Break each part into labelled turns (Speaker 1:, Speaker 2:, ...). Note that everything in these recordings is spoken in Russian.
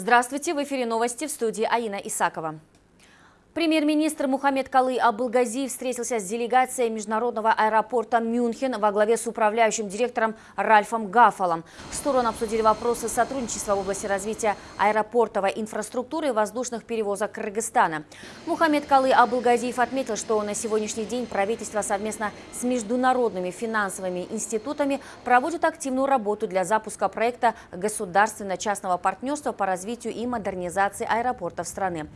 Speaker 1: Здравствуйте, в эфире новости в студии Аина Исакова. Премьер-министр Мухаммед Калы Абылгазиев встретился с делегацией международного аэропорта Мюнхен во главе с управляющим директором Ральфом Гафалом. Стороны обсудили вопросы сотрудничества в области развития аэропортовой инфраструктуры и воздушных перевозок Кыргызстана. Мухаммед Калы Абылгазиев отметил, что на сегодняшний день правительство совместно с международными финансовыми институтами проводит активную работу для запуска проекта государственно-частного партнерства по развитию и модернизации аэропортов страны.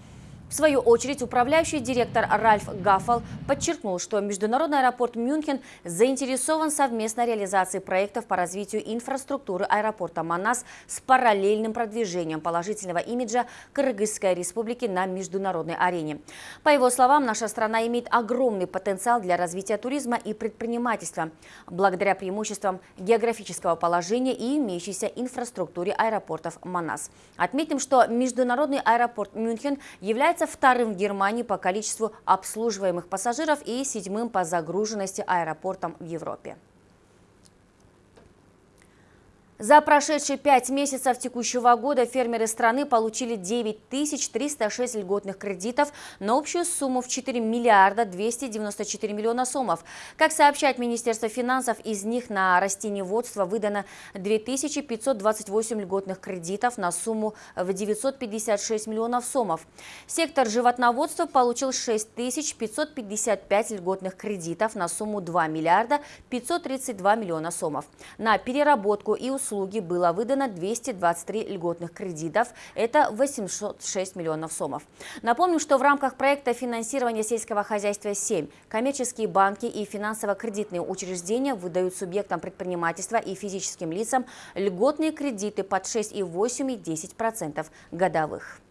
Speaker 1: В свою очередь, управляющий директор Ральф Гаффал подчеркнул, что Международный аэропорт Мюнхен заинтересован совместной реализации проектов по развитию инфраструктуры аэропорта Манас с параллельным продвижением положительного имиджа Кыргызской республики на международной арене. По его словам, наша страна имеет огромный потенциал для развития туризма и предпринимательства, благодаря преимуществам географического положения и имеющейся инфраструктуре аэропортов Манас. Отметим, что Международный аэропорт Мюнхен является является вторым в Германии по количеству обслуживаемых пассажиров и седьмым по загруженности аэропортом в Европе. За прошедшие пять месяцев текущего года фермеры страны получили 9306 льготных кредитов на общую сумму в 4 миллиарда 294 миллиона сомов. Как сообщает Министерство финансов, из них на растениеводство выдано 2528 льготных кредитов на сумму в 956 миллионов сомов. Сектор животноводства получил 6555 льготных кредитов на сумму 2 миллиарда 532 миллиона сомов. На переработку и услуги услуги было выдано 223 льготных кредитов, это 806 миллионов сомов. Напомним, что в рамках проекта финансирования сельского хозяйства 7 коммерческие банки и финансово-кредитные учреждения выдают субъектам предпринимательства и физическим лицам льготные кредиты под 6,8 и 10% годовых.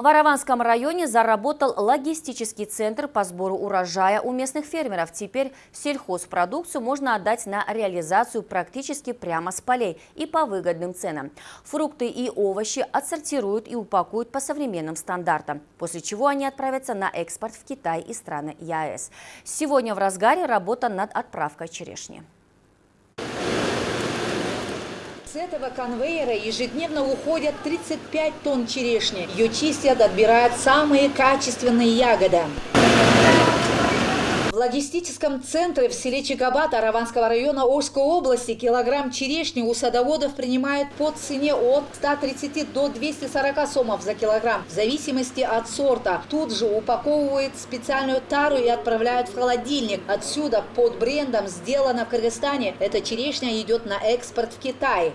Speaker 1: В Араванском районе заработал логистический центр по сбору урожая у местных фермеров. Теперь сельхозпродукцию можно отдать на реализацию практически прямо с полей и по выгодным ценам. Фрукты и овощи отсортируют и упакуют по современным стандартам, после чего они отправятся на экспорт в Китай и страны ЕАЭС. Сегодня в разгаре работа над отправкой черешни.
Speaker 2: С этого конвейера ежедневно уходят 35 тонн черешни. Ее чистят, отбирают самые качественные ягоды логистическом центре в селе Чикабат Араванского района Ожской области килограмм черешни у садоводов принимают по цене от 130 до 240 сомов за килограмм, в зависимости от сорта. Тут же упаковывают специальную тару и отправляют в холодильник. Отсюда под брендом «Сделано в Кыргызстане» эта черешня идет на экспорт в Китай.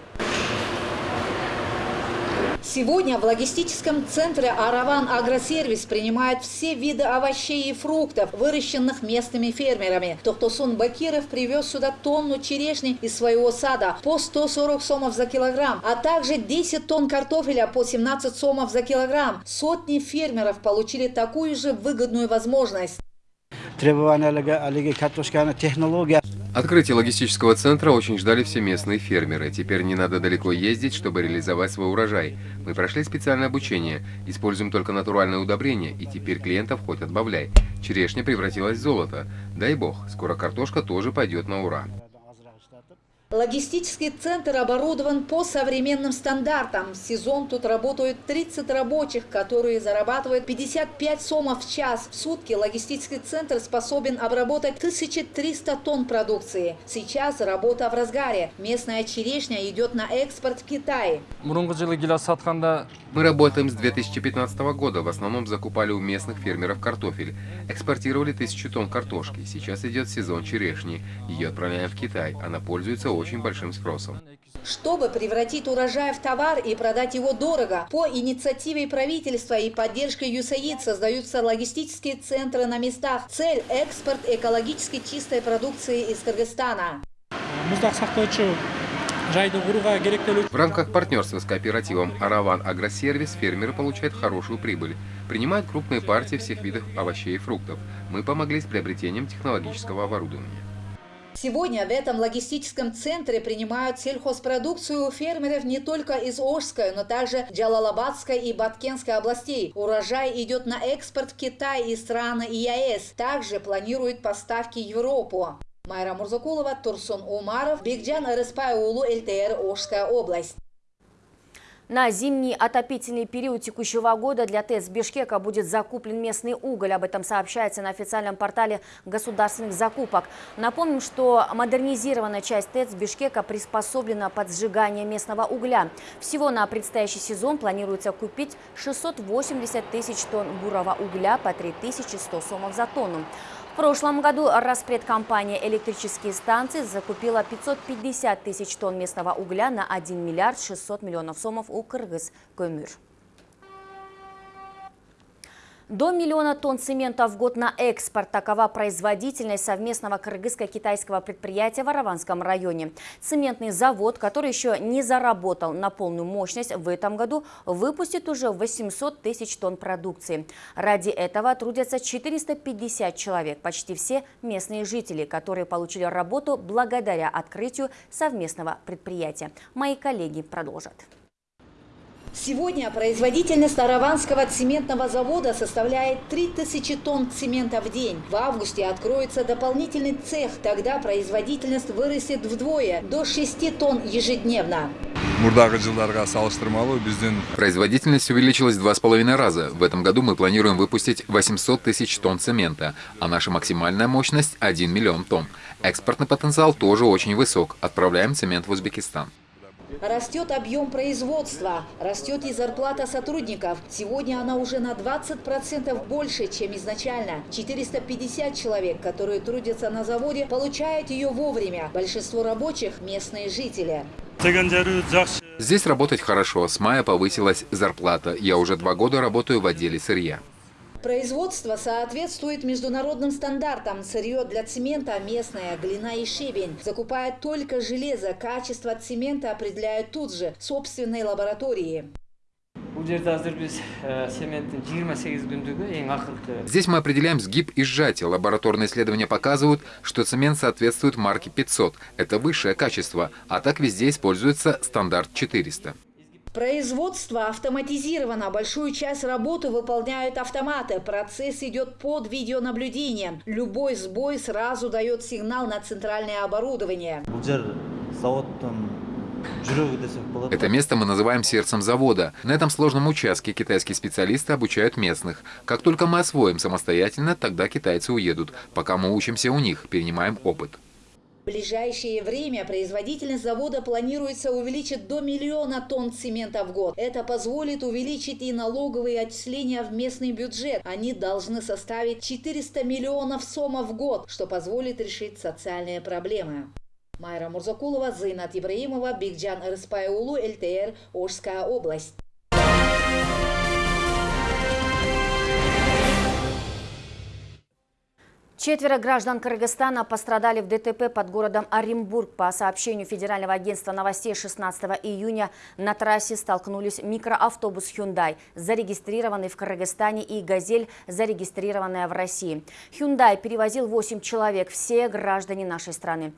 Speaker 2: Сегодня в логистическом центре «Араван Агросервис» принимают все виды овощей и фруктов, выращенных местными фермерами. Тохтосун Бакиров привез сюда тонну черешни из своего сада по 140 сомов за килограмм, а также 10 тонн картофеля по 17 сомов за килограмм. Сотни фермеров получили такую же выгодную возможность.
Speaker 3: Требования технология.
Speaker 4: Открытие логистического центра очень ждали все местные фермеры. Теперь не надо далеко ездить, чтобы реализовать свой урожай. Мы прошли специальное обучение, используем только натуральное удобрение, и теперь клиентов хоть отбавляй. Черешня превратилась в золото. Дай бог, скоро картошка тоже пойдет на ура.
Speaker 2: Логистический центр оборудован по современным стандартам. В сезон тут работают 30 рабочих, которые зарабатывают 55 сомов в час. В сутки логистический центр способен обработать 1300 тонн продукции. Сейчас работа в разгаре. Местная черешня идет на экспорт в Китай.
Speaker 4: Мы работаем с 2015 года. В основном закупали у местных фермеров картофель. Экспортировали тысячу тонн картошки. Сейчас идет сезон черешни. Ее отправляем в Китай. Она пользуется очень большим спросом.
Speaker 2: Чтобы превратить урожай в товар и продать его дорого, по инициативе правительства и поддержкой ЮСАИД создаются логистические центры на местах. Цель – экспорт экологически чистой продукции из Кыргызстана.
Speaker 4: В рамках партнерства с кооперативом «Араван Агросервис» фермеры получают хорошую прибыль. Принимают крупные партии всех видов овощей и фруктов. Мы помогли с приобретением технологического оборудования.
Speaker 2: Сегодня в этом логистическом центре принимают сельхозпродукцию фермеров не только из Ожской, но также Джалалабадской и Баткенской областей. Урожай идет на экспорт в Китай и страны ЕАЭС. Также планируют поставки в Европу. Майра Мурзакулова, Турсун Умаров, Бигджан Рыспай Улу, ЛТР, Ожская область.
Speaker 1: На зимний отопительный период текущего года для ТЭЦ Бишкека будет закуплен местный уголь. Об этом сообщается на официальном портале государственных закупок. Напомним, что модернизированная часть ТЭЦ Бишкека приспособлена под сжигание местного угля. Всего на предстоящий сезон планируется купить 680 тысяч тонн бурого угля по 3100 сомов за тонну. В прошлом году распредкомпания «Электрические станции» закупила 550 тысяч тонн местного угля на 1 миллиард 600 миллионов сомов у Кыргыз Көмір. До миллиона тонн цемента в год на экспорт. Такова производительность совместного кыргызско-китайского предприятия в Араванском районе. Цементный завод, который еще не заработал на полную мощность, в этом году выпустит уже 800 тысяч тонн продукции. Ради этого трудятся 450 человек, почти все местные жители, которые получили работу благодаря открытию совместного предприятия. Мои коллеги продолжат.
Speaker 2: Сегодня производительность Араванского цементного завода составляет 3000 тонн цемента в день. В августе откроется дополнительный цех, тогда производительность вырастет вдвое, до 6 тонн ежедневно.
Speaker 5: Производительность увеличилась два с половиной раза. В этом году мы планируем выпустить 800 тысяч тонн цемента, а наша максимальная мощность – 1 миллион тонн. Экспортный потенциал тоже очень высок. Отправляем цемент в Узбекистан.
Speaker 2: Растет объем производства, растет и зарплата сотрудников. Сегодня она уже на 20% больше, чем изначально. 450 человек, которые трудятся на заводе, получают ее вовремя. Большинство рабочих – местные жители.
Speaker 5: Здесь работать хорошо. С мая повысилась зарплата. Я уже два года работаю в отделе сырья.
Speaker 2: Производство соответствует международным стандартам. Сырье для цемента местное, глина и щебень. Закупают только железо. Качество цемента определяют тут же, в собственной лаборатории.
Speaker 6: э,
Speaker 5: Здесь мы определяем сгиб и сжатие. Лабораторные исследования показывают, что цемент соответствует марке 500. Это высшее качество. А так везде используется стандарт 400.
Speaker 2: Производство автоматизировано. Большую часть работы выполняют автоматы. Процесс идет под видеонаблюдением. Любой сбой сразу дает сигнал на центральное оборудование.
Speaker 5: Это место мы называем сердцем завода. На этом сложном участке китайские специалисты обучают местных. Как только мы освоим самостоятельно, тогда китайцы уедут. Пока мы учимся у них, перенимаем опыт.
Speaker 2: В ближайшее время производительность завода планируется увеличить до миллиона тонн цемента в год. Это позволит увеличить и налоговые отчисления в местный бюджет. Они должны составить 400 миллионов сомов в год, что позволит решить социальные проблемы. Майра Мурзакулова, Зайнат Ибраимова, Бигджан Рыспайулу, ЛТР, Ожская область.
Speaker 1: Четверо граждан Кыргызстана пострадали в ДТП под городом Оренбург. По сообщению Федерального агентства новостей 16 июня на трассе столкнулись микроавтобус Hyundai, зарегистрированный в Кыргызстане, и «Газель», зарегистрированная в России. Hyundai перевозил 8 человек, все граждане нашей страны.